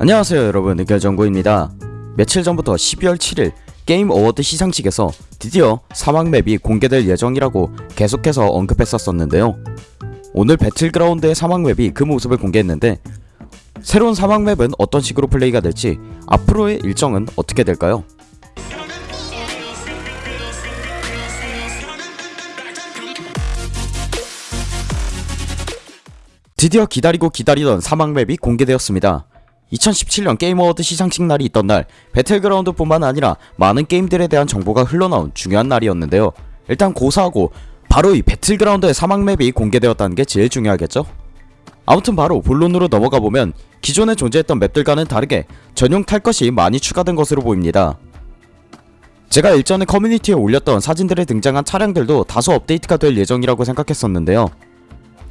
안녕하세요 여러분 의결정보입니다 며칠 전부터 12월 7일 게임 어워드 시상식에서 드디어 사막 맵이 공개될 예정이라고 계속해서 언급했었었는데요 오늘 배틀그라운드의 사막 맵이 그 모습을 공개했는데 새로운 사막 맵은 어떤 식으로 플레이가 될지 앞으로의 일정은 어떻게 될까요? 드디어 기다리고 기다리던 사막 맵이 공개되었습니다. 2017년 게임 어워드 시상식 날이 있던 날 배틀그라운드 뿐만 아니라 많은 게임들에 대한 정보가 흘러나온 중요한 날이었는데요. 일단 고사하고 바로 이 배틀그라운드의 사막 맵이 공개되었다는 게 제일 중요하겠죠? 아무튼 바로 본론으로 넘어가 보면 기존에 존재했던 맵들과는 다르게 전용 탈 것이 많이 추가된 것으로 보입니다. 제가 일전에 커뮤니티에 올렸던 사진들에 등장한 차량들도 다소 업데이트가 될 예정이라고 생각했었는데요.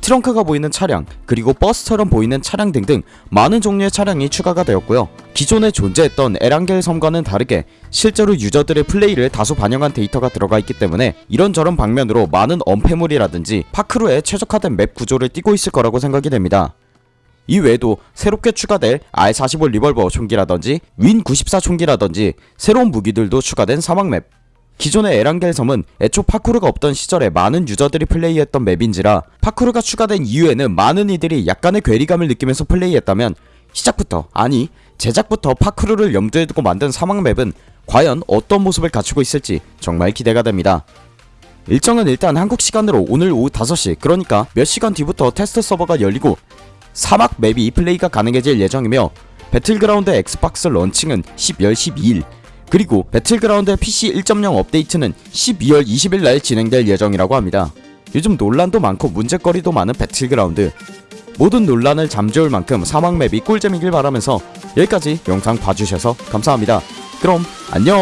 트렁크가 보이는 차량, 그리고 버스처럼 보이는 차량 등등 많은 종류의 차량이 추가가 되었고요. 기존에 존재했던 에란겔 섬과는 다르게 실제로 유저들의 플레이를 다소 반영한 데이터가 들어가 있기 때문에 이런저런 방면으로 많은 엄폐물이라든지 파쿠르에 최적화된 맵 구조를 띠고 있을 거라고 생각이 됩니다. 이 외에도 새롭게 추가될 R45 리볼버 총기라든지 윈94 총기라든지 새로운 무기들도 추가된 사막맵 기존의 에란겔 섬은 애초 파쿠르가 없던 시절에 많은 유저들이 플레이했던 맵인지라 파쿠르가 추가된 이후에는 많은 이들이 약간의 괴리감을 느끼면서 플레이했다면 시작부터 아니 제작부터 파쿠르를 염두에 두고 만든 사막맵은 과연 어떤 모습을 갖추고 있을지 정말 기대가 됩니다. 일정은 일단 한국 시간으로 오늘 오후 5시 그러니까 몇 시간 뒤부터 테스트 서버가 열리고 사막 맵이 플레이가 가능해질 예정이며 배틀그라운드 엑스박스 런칭은 10월 12일 그리고 배틀그라운드 PC 1.0 업데이트는 12월 20일 날 진행될 예정이라고 합니다. 요즘 논란도 많고 문제거리도 많은 배틀그라운드 모든 논란을 잠재울 만큼 사막 맵이 꿀잼이길 바라면서 여기까지 영상 봐주셔서 감사합니다. 그럼 안녕